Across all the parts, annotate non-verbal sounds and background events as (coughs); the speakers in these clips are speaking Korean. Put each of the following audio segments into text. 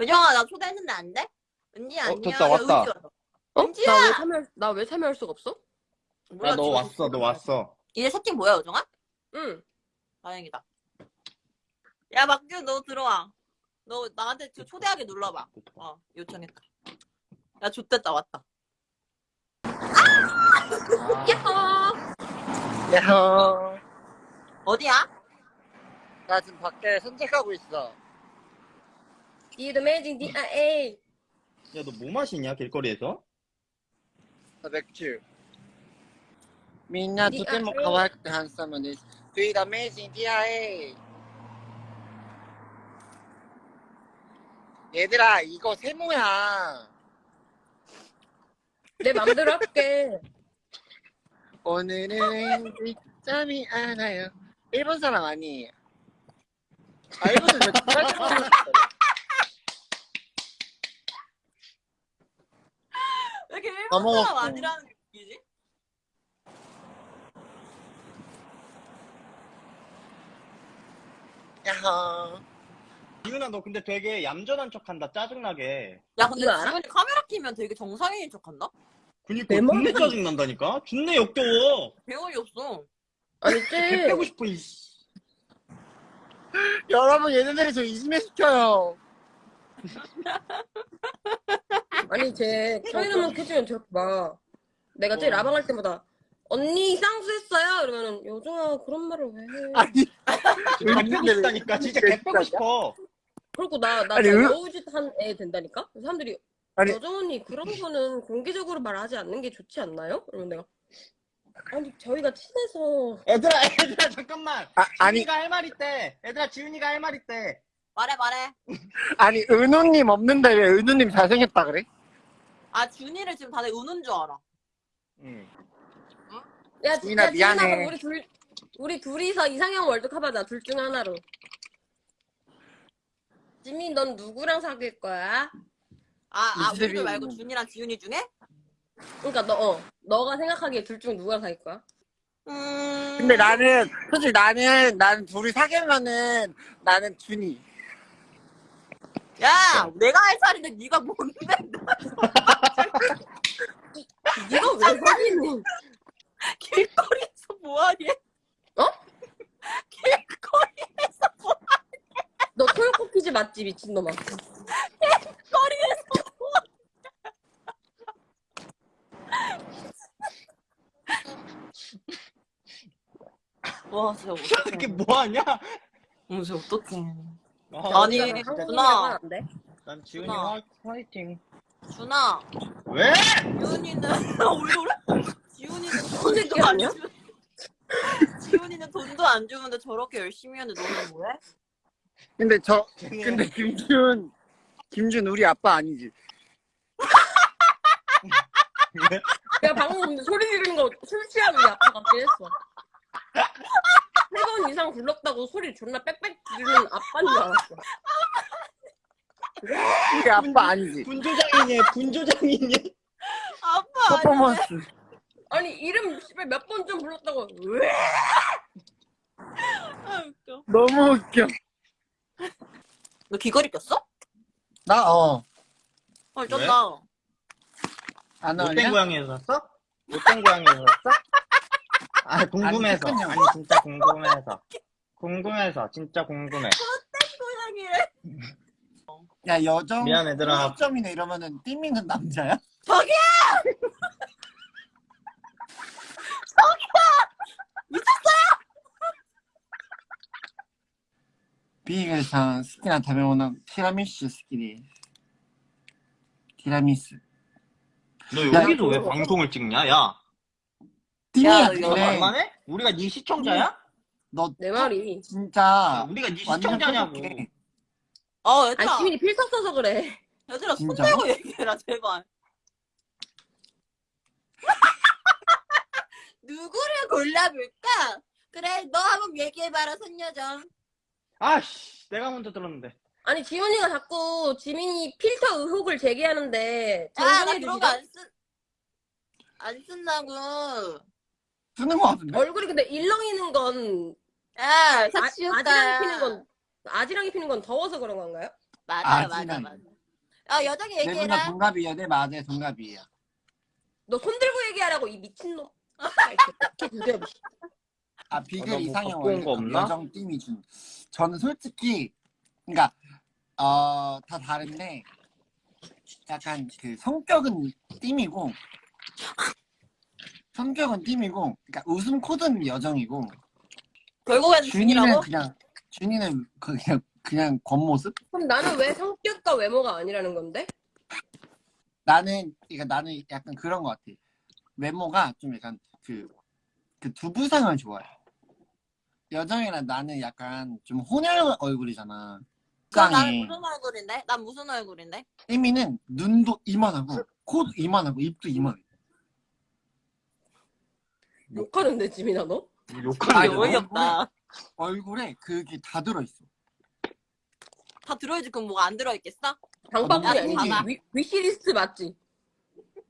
요정아 나 초대했는데 안 돼? 은지 안녕. 됐다, 야, 왔다. 어? 은지야! 나왜 참여 나왜 참여할 수가 없어? 몰라, 야, 너 지금 왔어, 너 왔어. 이제 채팅 뭐야 요정아? 응. 다행이다. 야 막규 너 들어와. 너 나한테 저 초대하게 눌러봐. 어 요청했다. 야 좋댔다 왔다. 야호. 야호. 어디야? 나 지금 밖에 산책하고 있어. The amazing DIA. 야, 너 뭐 마시냐, 길거리에서? 아, 맥주. 민나 두테모 가와이크트 한사면 is The amazing DIA. 얘들아, 이거 세모야. 내 맘대로 할게. 오늘은 늦잠이 안 와요. 일본 사람 아니에요. 아, 일본 사람 일본. 사람 아니라는 게 웃기지? 야호. 지훈아, 너 근데 되게 얌전한 척 한다, 짜증나게. 야 근데 이거 알아? 지훈이 카메라 키면 되게 정상인인 척한다? 그니까, 내 존내 머리- 짜증난다니까? 존내 역겨워. 배우이 없어. 아니 개쟤 빼고 싶어, 이씨. 여러분, 얘네들이 저 이지매 시켜요. (laughs) 아니 쟤 카메라만 켜주면 저렇게 봐. 내가 쟤 어. 라방 할 때마다 언니 쌍수했어요? 이러면은 요정아 그런 말을 왜 해? 아니, 개 빼고 싶다니까, 진짜 개 빼고 싶어. 그리고 나, 나 아니, 진짜 왜- 여우짓 한 애 된다니까? 사람들이 아니- 여정 언니 그런 거는 공개적으로 말하지 않는 게 좋지 않나요? 그러면 내가 아니 저희가 친해서 얘들아, 얘들아, 잠깐만. 아, 아니, 지훈이가 할 말 있대. 얘들아, 지훈이가 할 말 있대. 말해 말해. (laughs) 아니, 은우님 없는데 왜 은우님 잘생겼다 그래? 아 준이를 지금 다들 우는 줄 알아. 응. 야 진짜 지민아 미안해. 우리 둘 우리 둘이서 이상형 월드컵 하자 둘 중 하나로 지민 넌 누구랑 사귈 거야? 아, 아. 우리들 말고 준이랑 지훈이 중에? 그러니까 너 어, 너가 생각하기에 둘 중 누구랑 사귈 거야? 음. 근데 나는, 솔직히 나는, 나는 둘이 사귀면은, 나는 준이. 야 내가 할 차례인데 네가 뭔데? (laughs) 네가 왜 사귀니? 길거리에서 뭐하니? 어? 길거리에서 뭐너 토요코 퀴즈 맞지 미친놈아 거리에서 뭐? 와 진짜 이렇게 어떡해. 뭐 하냐? 어, 진짜 어떡해. 아, 아니, 돼? 난 지훈이. 화, 화이팅. 준아, 왜? 지훈이는 (laughs) 왜 그래? 지훈이는 안 아니야? 주. (laughs) 지훈이는 돈도 안 주는데 저렇게 열심히 하는데 너는 뭐해? 근데 저, 쟤네. 근데 김준, 김준 우리 아빠 아니지? (laughs) 왜? 야 방금 근데 소리 지르는 거 우리 아빠 같긴 했어 세번 이상 불렀다고 소리 존나 빽빽 지르는 아빠인 줄 알았어 우리 아빠 아니지? 분조장이니, 분조장이니. 아빠 아니 퍼포먼스. 아니 이름 몇 번 좀 불렀다고 왜? 아, 웃겨. 너무 웃겨. 너 귀걸이 꼈어? 나, 어. 헐 쩐다. 안 못된 어울려? 고양이에서 샀어? 못된 고양이에서 샀어? 아 궁금해서 아니, 아니 진짜 궁금해서 궁금해서 진짜 궁금해 어떤 고양이를 야 여정 미안 얘들아 점이네 이러면은 띠미는 남자야? 저기야! 저기야! 미쳤어요! 비가 스키나 다메오는 티라미슈 스키리 티라미스 너 여기서 왜 방송을 찍냐? 야 띠미야, 이거 근데, 만만해? 우리가 네 시청자야? 너 내 말이 진짜, 야, 우리가 네 완전 시청자냐고. 어 아니 얘들아. 지민이 필터 써서 그래 얘들아 손 진짜로? 대고 얘기해라 제발. (laughs) 누구를 골라볼까? 그래 너 한번 얘기해봐라 선여정. 아씨, 내가 먼저 들었는데. 아니 지훈이가 자꾸 지민이 필터 의혹을 제기하는데 아 나 정정해 그런 거 주시죠 안 쓴. 안 쓴다고. 쓰는 거 같은데? 얼굴이 근데 일렁이는 건야 아, 사치오빠. 아지랑이 피는 건 아지랑이 피는 건 더워서 그런 건가요? 맞아요 아지랑. 맞아 맞아. 아분다 얘기해라. 동갑이에요. 네 맞아요 동갑이에요. 너 손 들고 얘기하라고 이 미친놈. 아 아, 비글 이상형 온거 월드컵 없나? 여정 팀이 준. 저는 솔직히 그러니까 어 다 다른데 약간 그 성격은 팀이고 성격은 팀이고 그러니까 웃음 코드는 여정이고 결국에는 준이는 준이라고? 그냥 준이는 그- 그냥 그냥 겉모습? 그럼 나는 왜 성격과 외모가 아니라는 건데? 나는 그러니까 나는 약간 그런 것 같아. 외모가 좀 약간 그, 그 두부상을 좋아해. 여정이랑 나는 약간 좀 혼혈 얼굴이잖아. 그럼 나는 쌍이. 무슨 얼굴인데? 난 무슨 얼굴인데? 혜미는 눈도 이만하고 코도 이만하고 입도 이만해. 욕하는데 지민아 너? 욕하는 아니, 게 왜? 어이없다. 얼굴에 그게 다 들어있어. 다 들어있지 그럼 뭐가 안 들어있겠어? 장바구니 아, 아니지? 봐봐. 위, 위시리스트 맞지?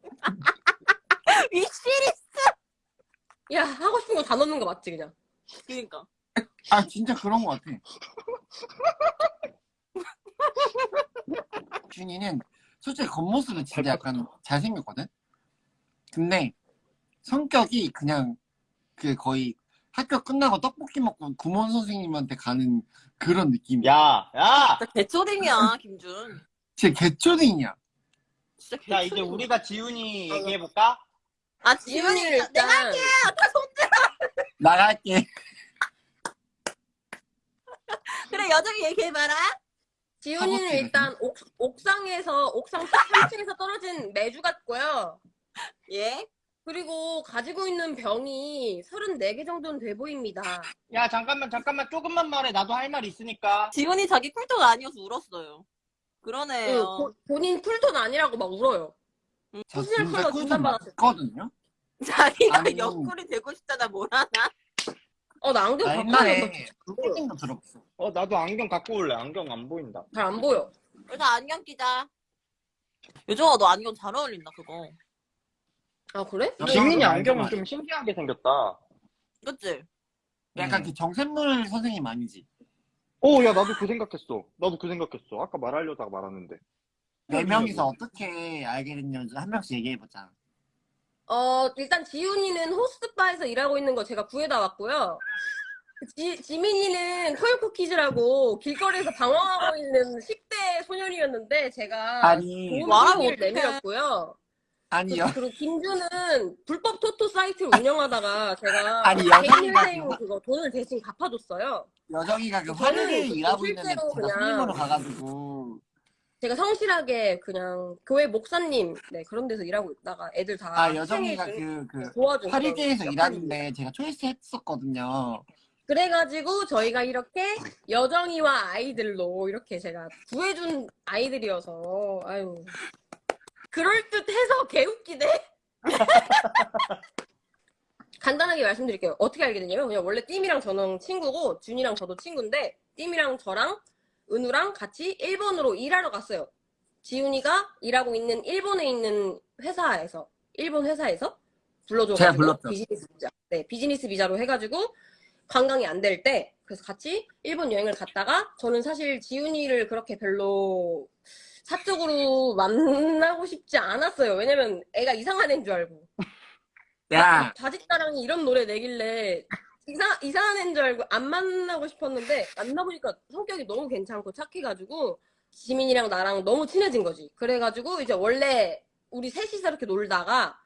(laughs) 위시리 야 하고 싶은 거 다 넣는 거 맞지 그냥? 그니까. 아 진짜 그런 것 같아. (laughs) 준이는 솔직히 겉모습은 진짜 약간 잘생겼거든? 근데 성격이 그냥 그 거의 학교 끝나고 떡볶이 먹고 구몬 선생님한테 가는 그런 느낌이야. 야, 야! 진짜 개초딩이야 김준. 진짜 개초딩이야. 진짜 개초딩. 자, 이제 우리가 지훈이 얘기해볼까? 아 지훈이는 지훈이 내가 일단 아까 손들. 나갈게. (laughs) 그래 여정이 얘기해봐라. 지훈이는. 일단 옥, 옥상에서 옥상 3층에서 떨어진 매주 같고요. 예. 그리고 가지고 있는 병이 34개 정도는 돼 보입니다. 야, 잠깐만, 잠깐만, 조금만 말해. 나도 할 말 있으니까. 지훈이 자기 쿨토가 아니어서 울었어요. 응, 그러네요. 보- 본인 쿨톤 아니라고 막 울어요. 저 진짜 컬러 꿀좀 진단받았을 때. 맞거든요. 자기가 아니, 옆구리 되고 뭘 하나? 어, 나 안경 나 갖고 들어봤어. 어, 나도 안경 갖고 올래. 안경 안 보인다. 잘 안 보여. 그래서 안경 끼자. 요정아 너 안경 잘 어울린다 그거. 아, 그래? 어, 지민이 안경 안경은 아니야. 좀 신기하게 생겼다. 그치? 약간 음. 그 정샘물 선생님 아니지? 오, 야, 나도 그 생각했어. 나도 그 생각했어. 아까 말하려다가 말았는데. 네 명이서 어떻게 알게 됐는지 한 명씩 얘기해보자. 어, 일단 지훈이는 호스트바에서 일하고 있는 거 제가 구해다 왔고요. 지, 지민이는 토요쿠키즈라고 길거리에서 방황하고 있는 10대 소년이었는데 제가 아니, 도움 말하고 을 어떡해. 내밀었고요. 아니, 그- 여, 그리고 김주는 불법 토토 사이트를 운영하다가 제가 아니, 회생 그거- 그거 돈을 대신 갚아줬어요. 여정이가 그그 일하고 있는데 손님으로 가가지고. 제가 성실하게 그냥 교회 목사님 네 그런 데서 일하고 있다가 애들 다 아 여정이가 생일 그, 그 그런 일하는데 제가 초이스 했었거든요. 그래가지고 저희가 이렇게 여정이와 아이들로 이렇게 제가 구해준 아이들이어서 아유 그럴듯해서 개웃기네. (laughs) 간단하게 말씀드릴게요. 어떻게 알게 됐냐면 그냥 원래 띠미랑 저는 친구고 준이랑 저도 친구인데 띠미랑 저랑 은우랑 같이 일본으로 일하러 갔어요. 지훈이가 일하고 있는 일본에 있는 회사에서 일본 회사에서 불러줘가지고. 비즈니스 비자. 네 비즈니스 비자로 해가지고 관광이 안 될 때 그래서 같이 일본 여행을 갔다가 저는 사실 지훈이를 그렇게 별로 사적으로 만나고 싶지 않았어요. 왜냐면 애가 이상한 애인 줄 알고 야, 자짓다랑이 이런 노래 내길래 이상, 이상한 애인 줄 알고 안 만나고 싶었는데 만나보니까 성격이 너무 괜찮고 착해가지고 지민이랑 나랑 너무 친해진 거지. 그래가지고 이제 원래 우리 셋이서 이렇게 놀다가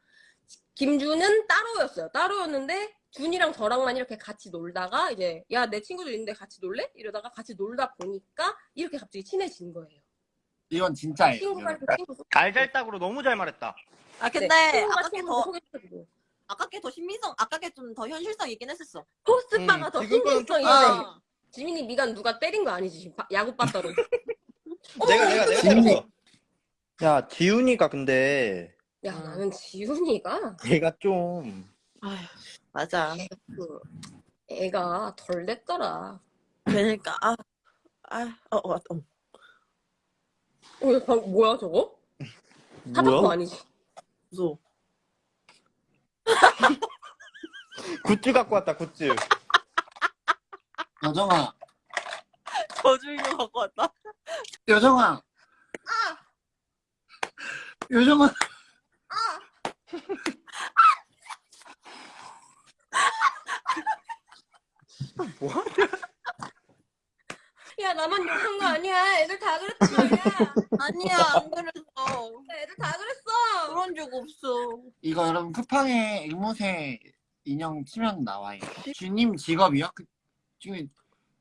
김주는 따로였어요. 따로였는데 준이랑 저랑만 이렇게 같이 놀다가 이제 야 내 친구들 있는데 같이 놀래? 이러다가 같이 놀다 보니까 이렇게 갑자기 친해진 거예요. 이건 진짜예요. 친구 알잘딱으로 너무 잘 말했다. 아 근데 네, 아깝게 더 아깝게 더 신빙성 아깝게 좀 더 현실성 있긴 했었어. 호스트바가 음, 더 신빙성 있네. 아, 지민이 미간 누가 때린 거 아니지? 바- 야구 빠따로. (laughs) 내가, 내가, 내가 지훈이. 때렸어. 야, 지훈이가 근데, 야 나는 지훈이가 얘가 좀, 아휴, 맞아. 그 애가 덜 됐더라. 그러니까 아, 아, 어, 어, 어. 어, 야, 방- 뭐야 저거? 사자코 아니지? 무서워. (laughs) 굿즈 갖고 왔다, 굿즈. 여정아, 저주인공 갖고 왔다. 여정아. 요정아 뭐야? 야 나만 욕한 거 아니야 애들 다 그랬단 말이야 아니야 안 그랬어. 애들 다 그랬어 그런 적 없어. 이거 여러분 쿠팡에 앵무새 인형 치면 나와요. 주님 직업이요? 그, 지금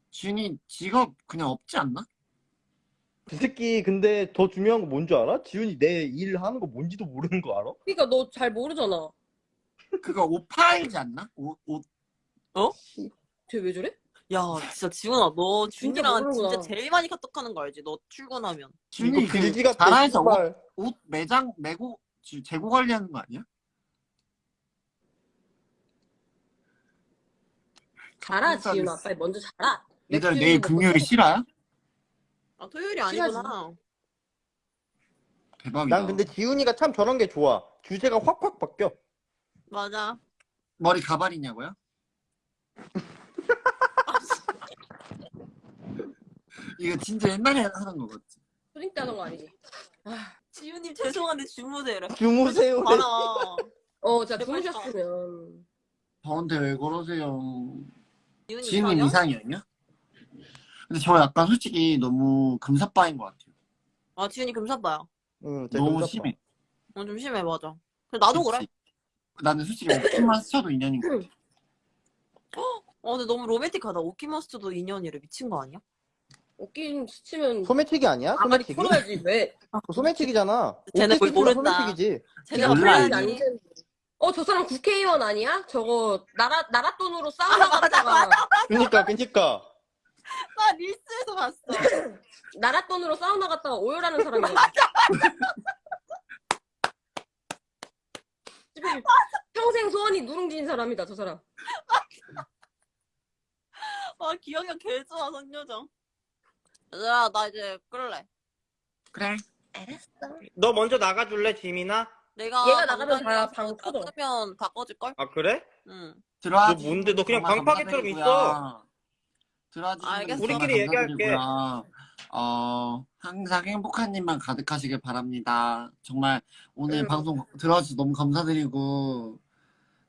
주님 직업 그냥 없지 않나? 그 새끼 근데 더 중요한 거 뭔 줄 알아? 지훈이 내 일 하는 거 뭔지도 모르는 거 알아? 그니까 너 잘 모르잖아 그거 옷 팔지 않나? 옷, 옷쟤왜 저래? 야 진짜 지훈아 너 진짜 준이랑 모르는구나. 진짜 제일 많이 카톡하는 거 알지? 너 출근하면. 준이 그. 잘해서 옷. 옷 매장 매고 지- 재고 관리하는 거 아니야? 자라 지윤아 빨리 먼저 자라 얘들 내일 먹고 금요일 또- 실화야? 아 토요일이. 아니구나. 대박이다. 난 근데 지훈이가 참 저런 게 좋아. 주제가 확확 바뀌어. 맞아. 머리 가발이냐고요? 이거 진짜 옛날에 하는 거거든. 초딩 때 하던 거 아니지? 지훈님 죄송한데 주무세요. 주무세요. 봐라. 어 진짜 제발 주무셨으면 저한테 왜 그러세요? 이상형? 이상형이요? 근데 저 약간 솔직히 너무 금사빠인 것 같아요. 아 지훈이 금사빠야. 응, 쟤 너무 금사빠. 심해. 어, 좀 심해 맞아. 근데 나도 그래. 그치? 나는 솔직히 오키만 스쳐도 인연인 것 같아. 어 근데 너무 로맨틱하다. 오키마스터도 인연이래 미친 거 아니야? 웃긴 스치면 소매치기 아니야? 아가리 소매치기? 풀어야지 왜 그거 소매치기잖아. 쟤네 옷 뺏기면 모른다. 소매치기지. 제가 몰라. 안 되는데 어저 사람 국회의원 아니야? 저거 나라 나라 돈으로 사우나 갔다가 그니까, 그니까. 나 릴스에서 봤어. 나라 돈으로 사우나 갔다가 오열하는 사람이야. (laughs) 평생 소원이 누룽지인 사람이다 저 사람. (laughs) 아 기억력 개 좋아 선여정. 얘들아 나 이제 끌래. 그래. 너 먼저 나가줄래, 지민아? 내가 얘가 나가면 다 방 터져. 나가면 바꿔줄 걸? 아, 그래? 응. 들어와. 너 뭔데? 너 그냥 방파개처럼 감사드리고요. 들어와 알겠어. 우리끼리 얘기할게. 어, 항상 행복한 일만 가득하시길 바랍니다. 정말 오늘 음. 방송 들어와주셔서 너무 감사드리고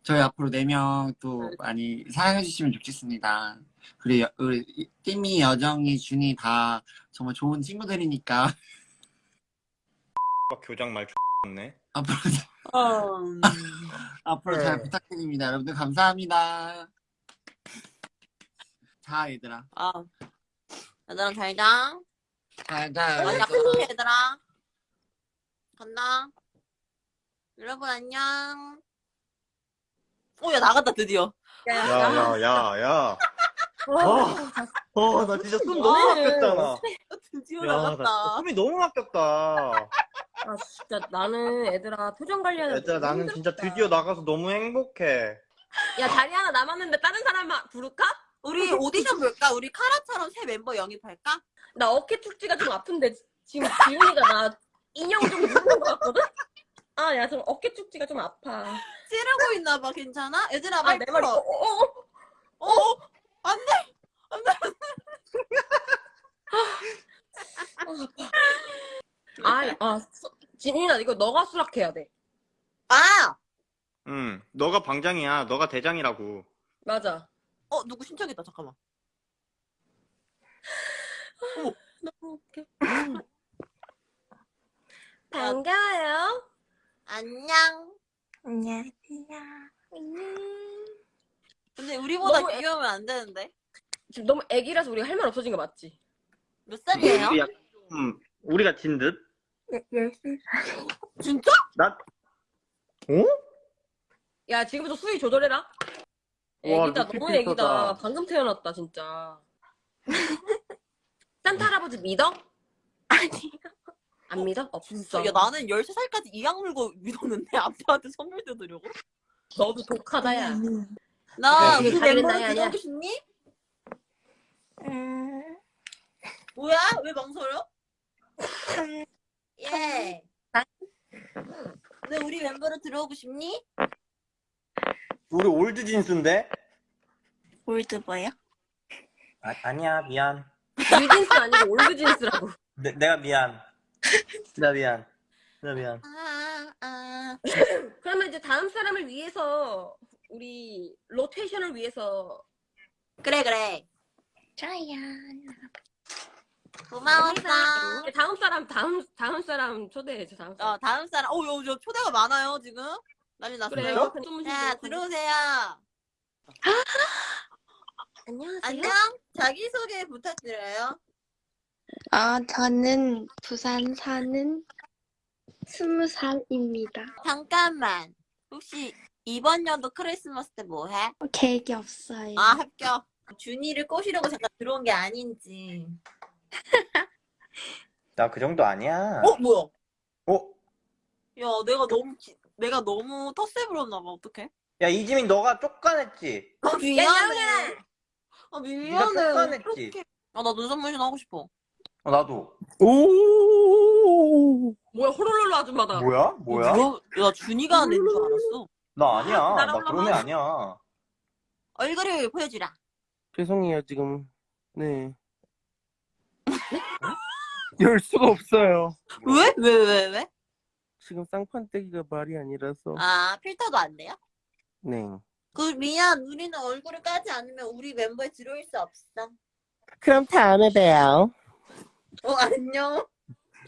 저희 앞으로 네명또 많이 사랑해주시면 좋겠습니다. 그리고 여- 우리 띠미, 여정이, 준이 다 정말 좋은 친구들이니까 (laughs) 교장 말 X네. 앞으로 음. (laughs) 앞으로 잘 네. 부탁드립니다. 여러분들 감사합니다. 자, 얘들아. 아. 얘들아 잘 자. 잘 자. 얘들아. 간다. 여러분 안녕. 오야 나갔다 드디어. 야, 야, 야, 야. 어, 어, 나 진짜 숨 너무 막혔잖아. 드디어 야, 나 나갔다. 숨이 너무 막혔다. 아 진짜 나는 애들아 표정 관리하는 얘들아, 나는 진짜 드디어 나가서 너무 행복해. 야 자리 하나 남았는데 다른 사람 마- 부를까? 우리 오디션 볼까? 우리 카라처럼 새 멤버 영입할까? 나 어깨 축지가 좀 아픈데 지금 (laughs) 지훈이가 나 인형 좀 누르는 것 같거든? 아 야 좀 어깨 축지가 좀 아파. 찌르고 있나 봐 괜찮아? 얘들아 아말내 말이 풀어. 어, 어, 어. 어? 안돼. 아, 아, 수- 지민아, 이거 너가 수락해야 돼. 아. 응, 너가 방장이야. 너가 대장이라고. 맞아. 어 누구 신청했다 잠깐만. 어머 너무 웃겨. 반가워요. 안녕. 안녕하세요. 근데 우리보다 너무 애- 귀여우면 안 되는데. 지금 너무 애기라서 우리가 할 말 없어진 거 맞지? 몇 살이에요? 우리 약간 좀 우리가 진 듯? 열심히 진짜? 나, 어? 야, 지금부터 수위 조절해라. 와, 애기다, 루피 너무 필터다. 애기다. 방금 태어났다, 진짜. (laughs) 산타 할아버지 믿어? 아니요. 안 믿어? 없어. 야 나는 13살까지 이악 물고 믿었는데 아빠한테 선물 뜯으려고? 너도 독하다, 야. 나 네, 그 나이 아니야. 들어오고 싶니? 음, 뭐야? 왜 망설여? 예. 왜 우리 멤버로 들어오고 싶니? 우리 Old Jeans인데? Old 뭐요? 아, 아니야 미안 뉴진스 아니고 올드진스라고. 내, 내가 미안 나 미안 나 미안 아 아. 그러면 이제 다음 사람을 위해서 우리 로테이션을 위해서 그래 그래. 좋아요. 고마웠어. 다음 사람 다음 다음 사람 초대해줘 다음 사람. 어 다음 사람. 어, 요, 요 초대가 많아요 지금. 난리 났어요. 그래요? 자 들어오세요. 안녕하세요. 안녕. 자기 소개 부탁드려요. 아, 저는 부산 사는 스무 살입니다. 잠깐만. 혹시 이번 연도 크리스마스 때 뭐 해? 계획이 없어요. 아 합격. 준이를 꼬시려고 잠깐 들어온 게 아닌지. (laughs) 나 그 정도 아니야. 어 뭐야? 어? 야 내가 너무 기- 내가 너무 텃세 부렸나 봐. 어떡해? 야, 이지민 너가 쫓겨냈지? 아 미안해. 아 네가 미안해. 쫓겨냈지? 어떡해. 아나 눈썹 문신 하고 싶어. 어, 나도. 오. 뭐야 호롤롤로 아줌마다. 뭐야? 뭐야? 뭐, 야 준이가 낸 줄 알았어. 나 아니야. 나 나랑 그런 애 아니야. 얼굴을 보여주라. 죄송해요 지금. 네. (laughs) 열 수가 없어요. 왜? 왜 왜 왜? 지금 쌍판떼기가 말이 아니라서. 아 필터도 안 돼요? 네. 그 미안 우리는 얼굴을 까지 않으면 우리 멤버에 들어올 수 없어. 그럼 다음에 봬요. 어 안녕.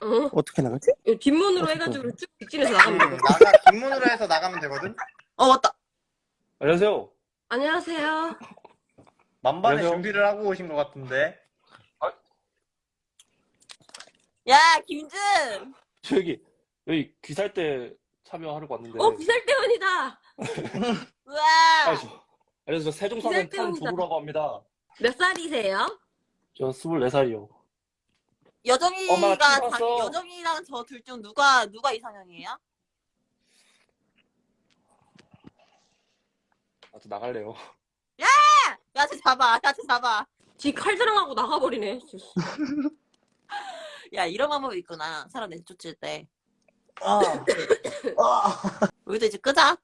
어? 어떻게 나가지? 이거 뒷문으로 해가지고 쭉 직진해서 나가면 음, 돼. 나가 뒷문으로 해서 나가면 되거든? 어 맞다. 안녕하세요. 안녕하세요. 만반의 안녕하세요. 준비를 하고 오신 것 같은데. 야 김준. 저기 여기 귀살 때 참여하려고 왔는데. 어 비살대원이다. (laughs) 우와. 아, 저, 안녕하세요. 저 세종사는 귀살 때문이다. 탄조루라고 합니다. 몇 살이세요? 저 24살이요. 여정이가 자. 여정이랑 저 둘 중 누가 누가 이상형이에요? 아, 저 나갈래요. 야쟤 잡아. 야쟤 잡아. 지 칼자랑하고 나가버리네. 야 이런 방법이 있구나. 사람 내쫓을 때. 아. (coughs) 아. 우리도 이제 끄자.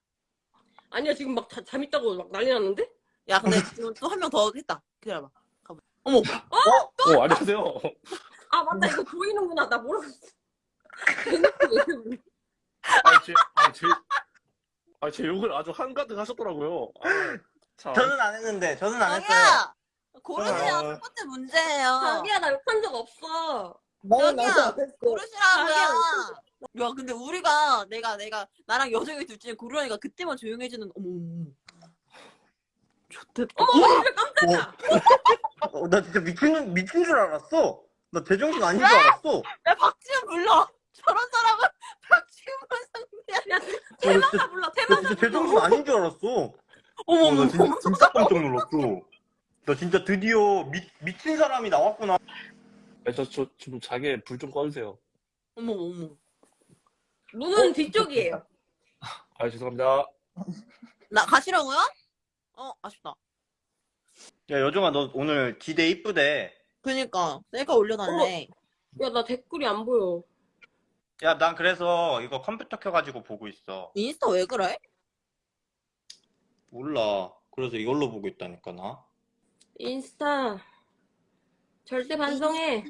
아니야 지금 막 자, 재밌다고 막 난리 났는데? 야 근데 지금 또 한 명 더 했다. 기다려봐. 가보. 어머. 어, 안녕하세요. 아 맞다 이거 보이는구나 나 모르겠어. (laughs) 아, 제, 아, 제, 아, 제 욕을 아주 한가득 하셨더라고요. 아, 참. 저는 안 했는데, 저는 안 했어요. 자기야. 고르세요. 아. 첫 번째 문제예요. 자기야 나 욕한 적 없어. 자기야. 고르시라고요. 야 근데 우리가 내가 내가 나랑 여정이 둘 중에 고르라니까 그때만 조용해지는 어머 어머. 좋댔다. 어머 진짜 깜짝이야. 어, 나 진짜 미친, 미친 줄 알았어. 나 제정신 아닌 줄 알았어. 야 박지훈 불러. 저런 사람은 (laughs) 박지훈만 상대 야. 야 테마사 불러 진짜 불러. 제정신 아닌 줄 알았어. 어머 어, 어머. 나 진짜, 진짜 깜짝 놀랐어. 나 진짜 드디어 미, 미친 사람이 나왔구나. 아, 저, 저, 좀 자기 불 좀 꺼주세요. 어머 어머. 문은 뒤쪽이에요. (laughs) 아, 죄송합니다. 나 가시라고요? 어 아쉽다. 야, 여정아, 너 오늘 기대 이쁘대. 그니까 셀카 올려달래. 야나 댓글이 안 보여. 야, 난 그래서 이거 컴퓨터 켜가지고 보고 있어. 인스타 왜 그래? 몰라. 그래서 이걸로 보고 있다니까, 나. 인스타 절대 반성해.